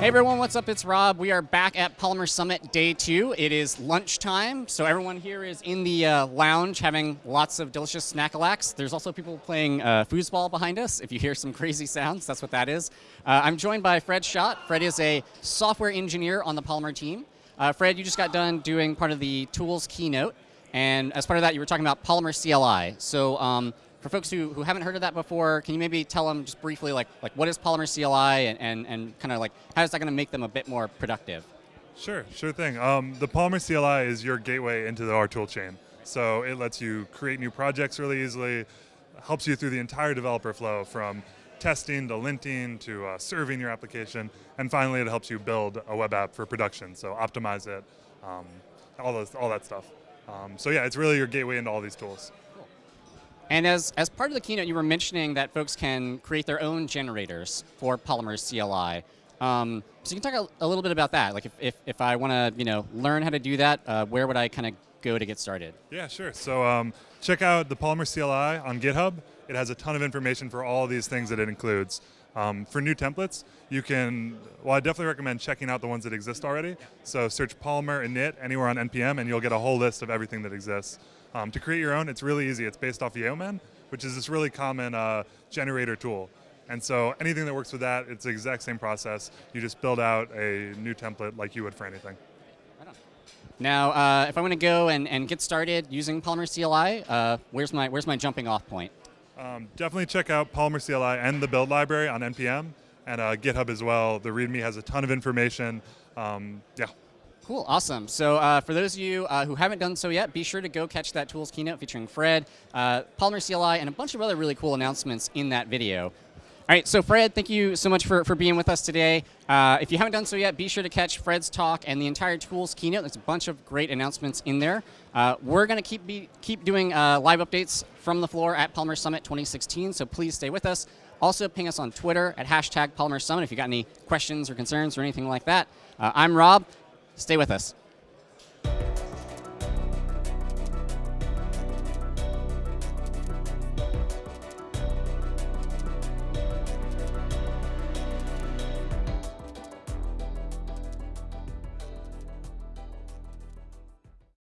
Hey everyone, what's up? It's Rob. We are back at Polymer Summit Day 2. It is lunchtime, so everyone here is in the uh, lounge having lots of delicious snackalacks. There's also people playing uh, foosball behind us. If you hear some crazy sounds, that's what that is. Uh, I'm joined by Fred Schott. Fred is a software engineer on the Polymer team. Uh, Fred, you just got done doing part of the tools keynote, and as part of that, you were talking about Polymer CLI. So um, for folks who, who haven't heard of that before, can you maybe tell them just briefly like, like what is Polymer CLI and, and, and kind of like how is that going to make them a bit more productive? Sure, sure thing. Um, the Polymer CLI is your gateway into the R toolchain. So it lets you create new projects really easily, helps you through the entire developer flow from testing to linting to uh, serving your application, and finally it helps you build a web app for production, so optimize it, um, all, those, all that stuff. Um, so yeah, it's really your gateway into all these tools. And as, as part of the keynote, you were mentioning that folks can create their own generators for Polymer CLI. Um, so you can talk a, a, little bit about that. Like if, if, if I want to you know, learn how to do that, uh, where would I kind of go to get started? Yeah, sure. So um, check out the Polymer CLI on GitHub. It has a ton of information for all these things that it includes. Um, for new templates, you can, well, I definitely recommend checking out the ones that exist already. So search Polymer init anywhere on NPM and you'll get a whole list of everything that exists. Um, to create your own, it's really easy. It's based off Yeoman, which is this really common uh, generator tool. And so anything that works with that, it's the exact same process. You just build out a new template like you would for anything. Now, uh, if I want to go and, and get started using Polymer CLI, uh, where's my where's my jumping off point? Um, definitely check out Polymer CLI and the build library on NPM and uh, GitHub as well. The README has a ton of information. Um, yeah. Cool, awesome. So uh, for those of you uh, who haven't done so yet, be sure to go catch that tools keynote featuring Fred, uh, Polymer CLI, and a bunch of other really cool announcements in that video. All right, so Fred, thank you so much for, for being with us today. Uh, if you haven't done so yet, be sure to catch Fred's talk and the entire tools keynote. There's a bunch of great announcements in there. Uh, we're going to keep be, keep doing uh, live updates from the floor at Polymer Summit 2016, so please stay with us. Also, ping us on Twitter at hashtag Polymer Summit if you got any questions or concerns or anything like that. I'm Rob. Stay with us.